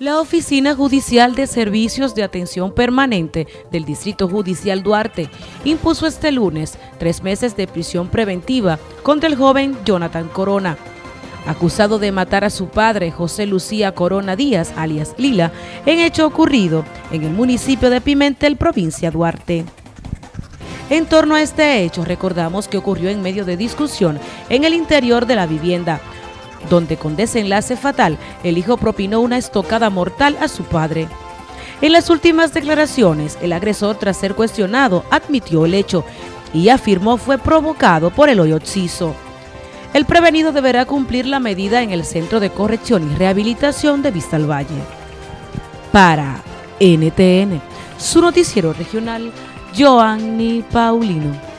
La Oficina Judicial de Servicios de Atención Permanente del Distrito Judicial Duarte impuso este lunes tres meses de prisión preventiva contra el joven Jonathan Corona, acusado de matar a su padre José Lucía Corona Díaz, alias Lila, en hecho ocurrido en el municipio de Pimentel, provincia Duarte. En torno a este hecho, recordamos que ocurrió en medio de discusión en el interior de la vivienda, donde con desenlace fatal el hijo propinó una estocada mortal a su padre. En las últimas declaraciones, el agresor, tras ser cuestionado, admitió el hecho y afirmó fue provocado por el hoyo occiso. El prevenido deberá cumplir la medida en el Centro de Corrección y Rehabilitación de Vista al Valle. Para NTN, su noticiero regional, Joanny Paulino.